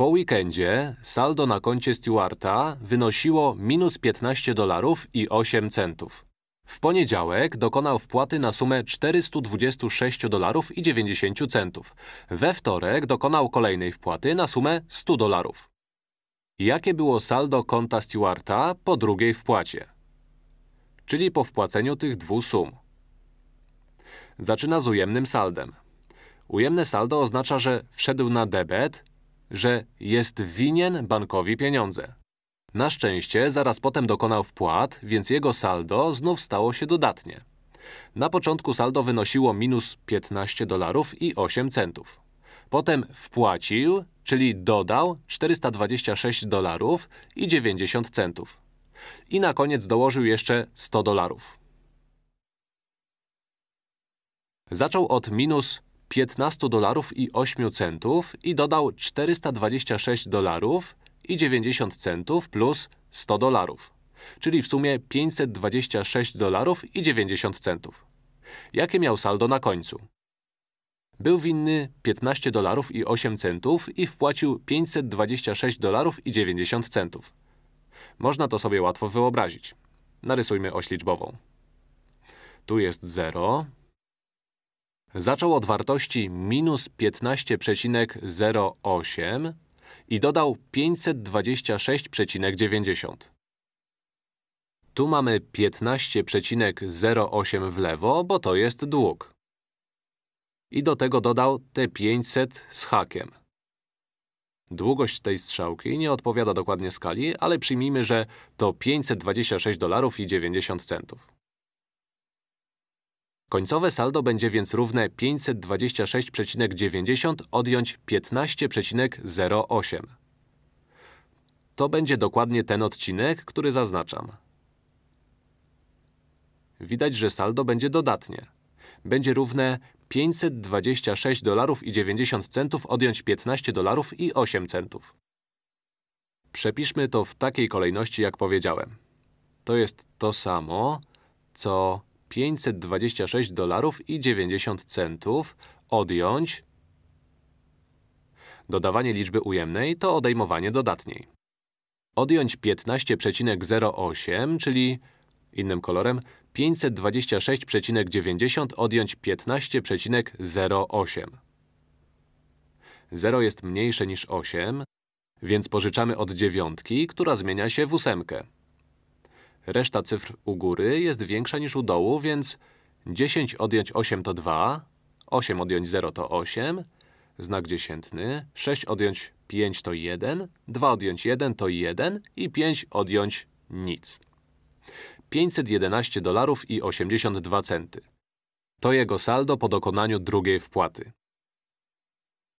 Po weekendzie saldo na koncie Stewarta wynosiło minus 15 dolarów i 8 centów. W poniedziałek dokonał wpłaty na sumę 426 dolarów i 90 centów. We wtorek dokonał kolejnej wpłaty na sumę 100 dolarów. Jakie było saldo konta Stewarta po drugiej wpłacie? Czyli po wpłaceniu tych dwóch sum. Zaczyna z ujemnym saldem. Ujemne saldo oznacza, że wszedł na debet, że jest winien bankowi pieniądze. Na szczęście zaraz potem dokonał wpłat, więc jego saldo znów stało się dodatnie. Na początku saldo wynosiło minus 15 dolarów i 8 centów. Potem wpłacił, czyli dodał 426 dolarów i 90 centów. I na koniec dołożył jeszcze 100 dolarów. Zaczął od minus 15 dolarów i 8 centów i dodał 426 dolarów i 90 centów plus 100 dolarów, czyli w sumie 526 dolarów i 90 centów. Jakie miał saldo na końcu? Był winny 15 dolarów i 8 centów i wpłacił 526 dolarów i 90 centów. Można to sobie łatwo wyobrazić. Narysujmy oś liczbową. Tu jest 0. Zaczął od wartości minus 15,08 i dodał 526,90. Tu mamy 15,08 w lewo, bo to jest dług. I do tego dodał te 500 z hakiem. Długość tej strzałki nie odpowiada dokładnie skali, ale przyjmijmy, że to 526 dolarów i 90 centów. Końcowe saldo będzie więc równe 526,90 odjąć 15,08. To będzie dokładnie ten odcinek, który zaznaczam. Widać, że saldo będzie dodatnie. Będzie równe 526 dolarów i 90 centów odjąć 15 dolarów i 8 centów. Przepiszmy to w takiej kolejności, jak powiedziałem. To jest to samo, co 526 dolarów i 90 centów odjąć Dodawanie liczby ujemnej to odejmowanie dodatniej. Odjąć 15,08, czyli innym kolorem 526,90 odjąć 15,08. 0 jest mniejsze niż 8, więc pożyczamy od dziewiątki, która zmienia się w ósemkę. Reszta cyfr u góry jest większa niż u dołu, więc 10 odjąć 8 to 2, 8 odjąć 0 to 8, znak dziesiętny, 6 odjąć 5 to 1, 2 odjąć 1 to 1 i 5 odjąć nic. 511 dolarów i 82 centy. To jego saldo po dokonaniu drugiej wpłaty.